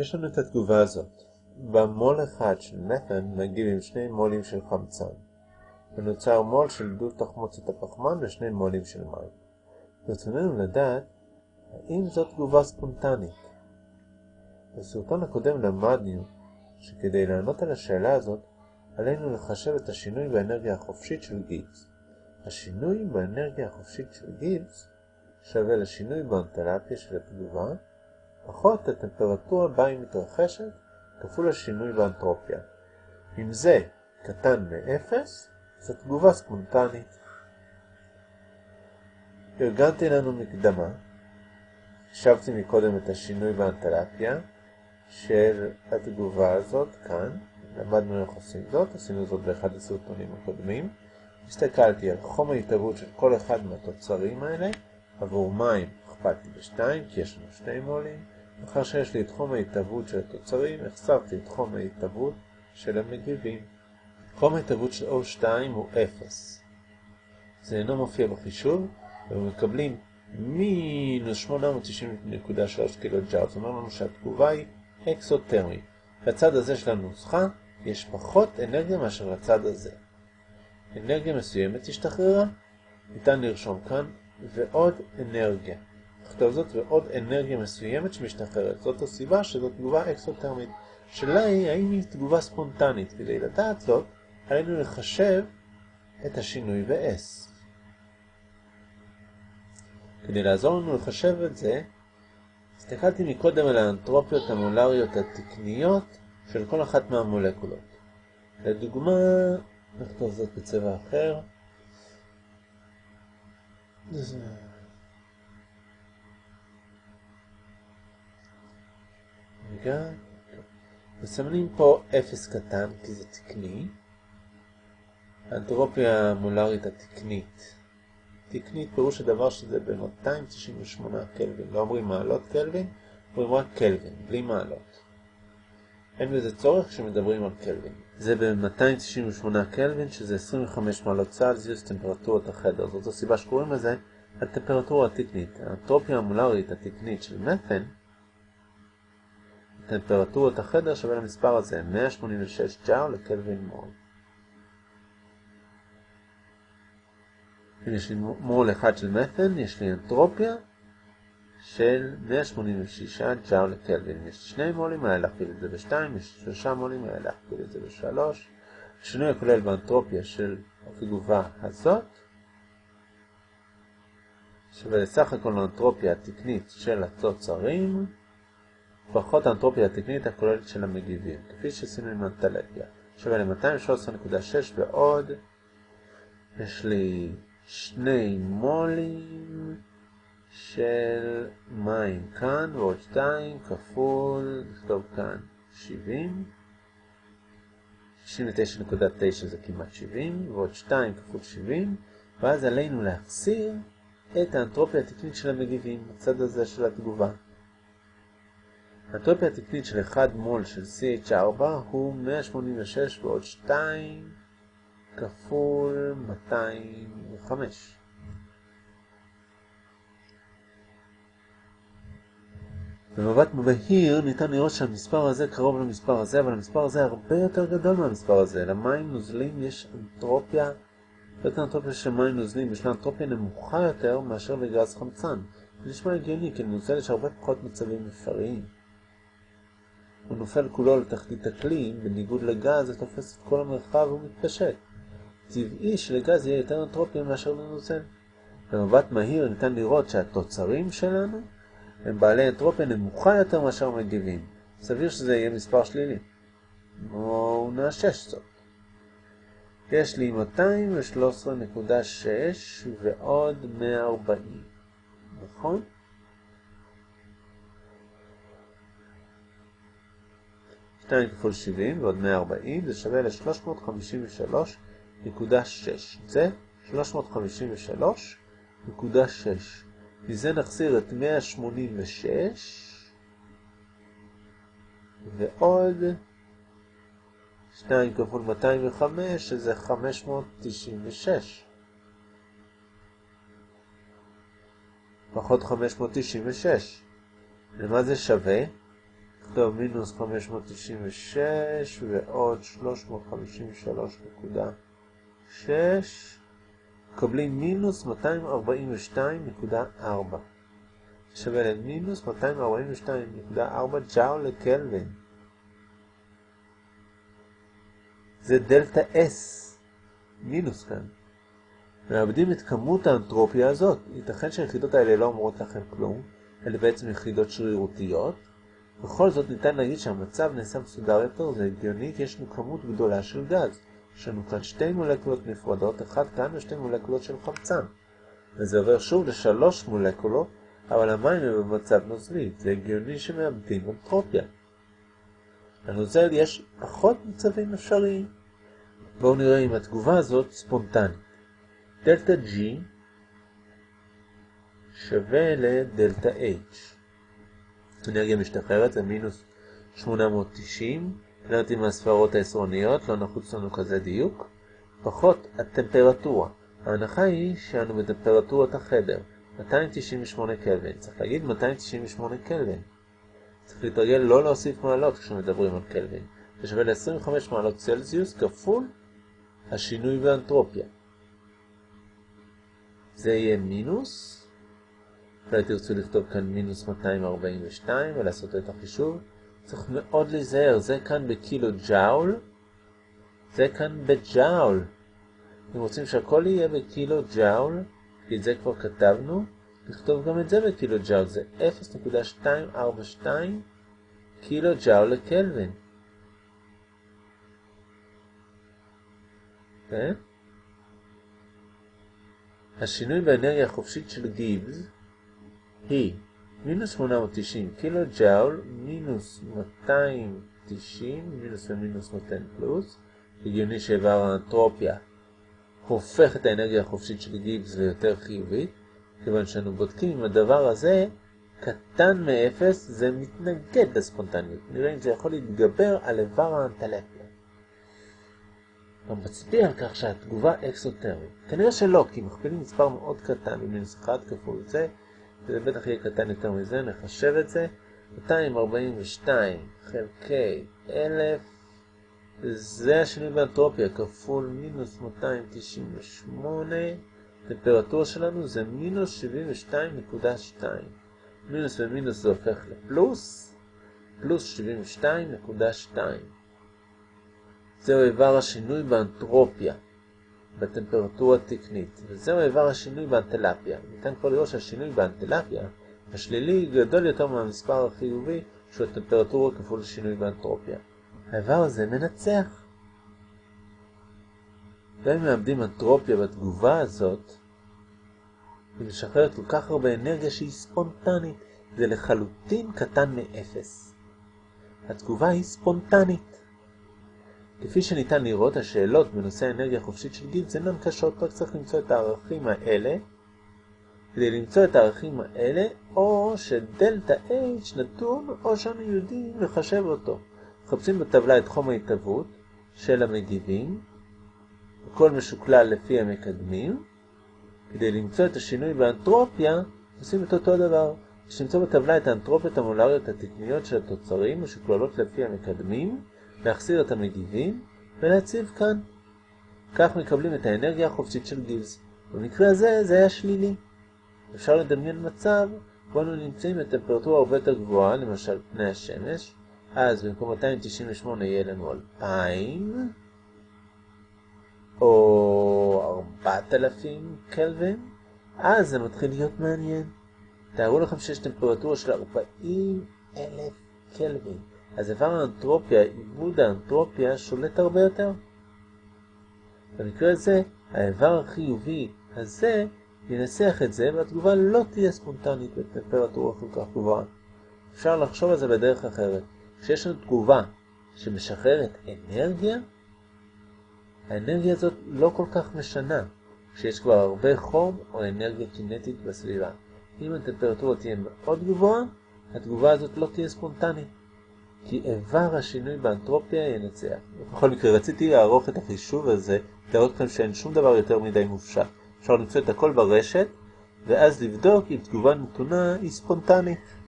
יש לנו את התגובה הזאת. במול אחד של מת'ן מגיב עם שני מולים של חמצן, ונוצר מול של דו תחמוצת הפחמן ושני מולים של מים. ברצוננו לדעת האם זאת תגובה ספונטנית. בסרטון הקודם למדנו שכדי לענות על השאלה הזאת עלינו לחשב את השינוי באנרגיה החופשית של גיבס. השינוי באנרגיה החופשית של גיבס שווה לשינוי באנטלפיה של התגובה פחות הטמפרטורה בה היא מתרחשת כפול השינוי באנטרופיה. אם זה קטן מ-0, זו תגובה ספונטנית. ארגנתי לנו מקדמה, השבתי מקודם את השינוי באנטלפיה של התגובה הזאת כאן, למדנו איך עושים זאת, עשינו זאת באחד הסרטונים הקודמים. הסתכלתי על חום ההתהוות של כל אחד מהתוצרים האלה, עבור מים הכפלתי ב-2 כי יש לנו שני מולים, לאחר שיש לי את חום ההתהוות של התוצרים, החסרתי את חום ההתהוות של המגיבים. חום ההתהוות של O2 הוא 0. זה אינו מופיע בחישוב, ומקבלים מינוס 890.3 קילו ג'ארד. זאת אומרת לנו שהתגובה היא אקסוטרמית. בצד הזה של הנוסחה יש פחות אנרגיה מאשר לצד הזה. אנרגיה מסוימת השתחררה, ניתן לרשום כאן, ועוד אנרגיה. נכתוב זאת ועוד אנרגיה מסוימת שמשתחררת. זאת הסיבה שזו תגובה אקסוטרמית. שאלה היא האם היא תגובה ספונטנית. כדי לדעת זאת, עלינו לחשב את השינוי ב-S. כדי לעזור לנו לחשב את זה, הסתכלתי מקודם על האנטרופיות המולריות התקניות של כל אחת מהמולקולות. לדוגמה, נכתוב זאת בצבע אחר. רגע, מסמנים פה 0 קטן כי זה תקני. האנטרופיה המולרית התקנית. תקנית פירוש הדבר שזה ב-298 קלווין. לא אומרים מעלות קלווין, אומרים רק קלווין, בלי מעלות. אין בזה צורך כשמדברים על קלווין. זה ב-298 קלווין, שזה 25 מעלות צלזיוס, טמפרטורת החדר. זאת הסיבה שקוראים לזה הטמפרטורה התקנית. האנטרופיה המולרית התקנית של מת'ן, טמפרטורת החדר שווה למספר הזה, 186 ג'אר לקלווין מול. אם יש לי מול אחד של מת'ן, יש לי אנטרופיה של 186 ג'אר לקלווין. יש שני מולים, היה להכפיל את זה ב-2, יש שלושה מולים, היה להכפיל את זה ב-3. השינוי הכולל באנטרופיה של התגובה הזאת שווה לסך הכל האנטרופיה התקנית של התוצרים פחות האנטרופיה התקנית הכוללת של המגיבים, כפי שעשינו עם אנטלפיה. שווה ל-213.6 ועוד יש לי שני מולים של מים כאן ועוד 2 כפול, נכתוב כאן 70, 69.9 זה כמעט 70, ועוד 2 כפול 70, ואז עלינו להחסיר את האנטרופיה התקנית של המגיבים, בצד הזה של התגובה. האנטרופיה התקנית של 1 מול של CH4 הוא 186 ועוד 2 כפול 205. במבט בהיר ניתן לראות שהמספר הזה קרוב למספר הזה, אבל המספר הזה הרבה יותר גדול מהמספר הזה. למים נוזלים יש אנטרופיה, יותר אנטרופיה של מים נוזלים, יש לה אנטרופיה נמוכה יותר מאשר לגז חמצן. זה נשמע הגיוני, כי לנוזל יש הרבה פחות מצבים אפשריים. הוא נופל כולו לתחתית הכלי, בניגוד לגז זה תופס את כל המרחב ומתפשט. טבעי שלגז יהיה יותר אנטרופיה מאשר לנוזל. במבט מהיר ניתן לראות שהתוצרים שלנו הם בעלי אנטרופיה נמוכה יותר מאשר מגיבים. סביר שזה יהיה מספר שלילי. בואו נאשש זאת. יש לי 213.6 ועוד 140, נכון? שתיים כפול 70 ועוד 140 זה שווה ל-353.6 זה 353.6 מזה נחסיר את 186 ועוד 2 כפול 205 שזה 596 פחות 596 למה זה שווה? נכתוב מינוס 596 ועוד 353.6, מקבלים מינוס 242.4, שווה למינוס 242.4 ג'אול לקלווין. זה דלתה S, מינוס כאן. מאבדים את כמות האנטרופיה הזאת. ייתכן שהיחידות האלה לא אומרות לכם כלום, אלה בעצם יחידות שרירותיות. בכל זאת ניתן להגיד שהמצב נעשה מסודר יותר, זה הגיוני יש לנו כמות גדולה של גז. יש לנו כאן שתי מולקולות נפרדות, אחת כאן ושתי מולקולות של חמצן. וזה עובר שוב לשלוש מולקולות, אבל המים הם במצב נוזלי, זה הגיוני שמאבדים אנטרופיה. לנוזל יש פחות מצבים אפשריים. בואו נראה אם התגובה הזאת ספונטנית. דלתה G שווה לדלתה H. אנרגיה משתחררת זה מינוס 890, נראיתי מהספרות העשרוניות, לא נחוץ לנו כזה דיוק. פחות הטמפרטורה. ההנחה היא שאנו בטמפרטורת החדר, 298 קלווין. צריך להגיד 298 קלווין. צריך להתרגל לא להוסיף מעלות כשמדברים על קלווין. זה שווה ל-25 מעלות צלזיוס כפול השינוי באנטרופיה. זה יהיה מינוס, אולי תרצו לכתוב כאן מינוס 242 ולעשות את החישוב. צריך מאוד להיזהר, זה כאן בקילו ג'אול, זה כאן בג'אול. אם רוצים שהכל יהיה בקילו ג'אול, כי את זה כבר כתבנו, נכתוב גם את זה בקילו ג'אול, זה 0.242 קילו ג'אול לקלווין. כן? השינוי באנרגיה החופשית של גיבס היא מינוס 890 קילו ג'אול מינוס 290 מינוס ומינוס נותן פלוס. הגיוני שאיבר האנטרופיה הופך את האנרגיה החופשית של גיבס ליותר חיובית כיוון שאנו בודקים אם הדבר הזה קטן מ-0 זה מתנגד לספונטניות. נראה אם זה יכול להתגבר על איבר האנטלפיה מצביע על כך שהתגובה אקסוטרית. כנראה שלא, כי מכפילים מספר מאוד קטן במינוס 1 כפול זה, וזה בטח יהיה קטן יותר מזה, נחשב את זה. 242 חלקי 1000, זה השינוי באנטרופיה, כפול מינוס 298, הטמפרטורה שלנו זה מינוס 72.2. מינוס ומינוס זה הופך לפלוס, פלוס 72.2. זהו איבר השינוי באנטרופיה, בטמפרטורה תקנית, וזהו איבר השינוי באנטלפיה. ניתן כבר לראות שהשינוי באנטלפיה השלילי גדול יותר מהמספר החיובי שהוא הטמפרטורה כפול שינוי באנטרופיה. האיבר הזה מנצח. גם אם מאבדים אנטרופיה בתגובה הזאת, היא משחררת כל כך הרבה אנרגיה שהיא ספונטנית, זה לחלוטין קטן מאפס. התגובה היא ספונטנית. כפי שניתן לראות, השאלות בנושא האנרגיה החופשית של גיבס אינן קשות, רק צריך למצוא את הערכים האלה. כדי למצוא את הערכים האלה, או שדלתה H נתון, או שאנו יודעים לחשב אותו. מחפשים בטבלה את חום ההתהוות של המגיבים, הכל משוקלל לפי המקדמים. כדי למצוא את השינוי באנטרופיה, עושים את אותו דבר. יש למצוא בטבלה את האנטרופיות המולריות התקניות של התוצרים, משוקללות לפי המקדמים, להחסיר את המגיבים ולהציב כאן. כך מקבלים את האנרגיה החופשית של גיבס. במקרה הזה זה היה שלילי. אפשר לדמיין מצב בו אנו נמצאים בטמפרטורה הרבה יותר גבוהה, למשל פני השמש, אז במקום 298 יהיה לנו 2,000 או 4,000 קלווין, אז זה מתחיל להיות מעניין. תארו לכם שיש טמפרטורה של 40,000 קלווין. אז איבר האנטרופיה, עיבוד האנטרופיה, שולט הרבה יותר. במקרה הזה, האיבר החיובי הזה ינסח את זה, והתגובה לא תהיה ספונטנית בטמפרטורה כל כך גבוהה. אפשר לחשוב על זה בדרך אחרת. כשיש לנו תגובה שמשחררת אנרגיה, האנרגיה הזאת לא כל כך משנה כשיש כבר הרבה חום או אנרגיה קינטית בסביבה. אם הטמפרטורה תהיה מאוד גבוהה, התגובה הזאת לא תהיה ספונטנית. כי איבר השינוי באנטרופיה ינצח. בכל מקרה, רציתי לערוך את החישוב הזה, להראות לכם שאין שום דבר יותר מדי מופשט. אפשר למצוא את הכל ברשת, ואז לבדוק אם תגובה נתונה היא ספונטנית.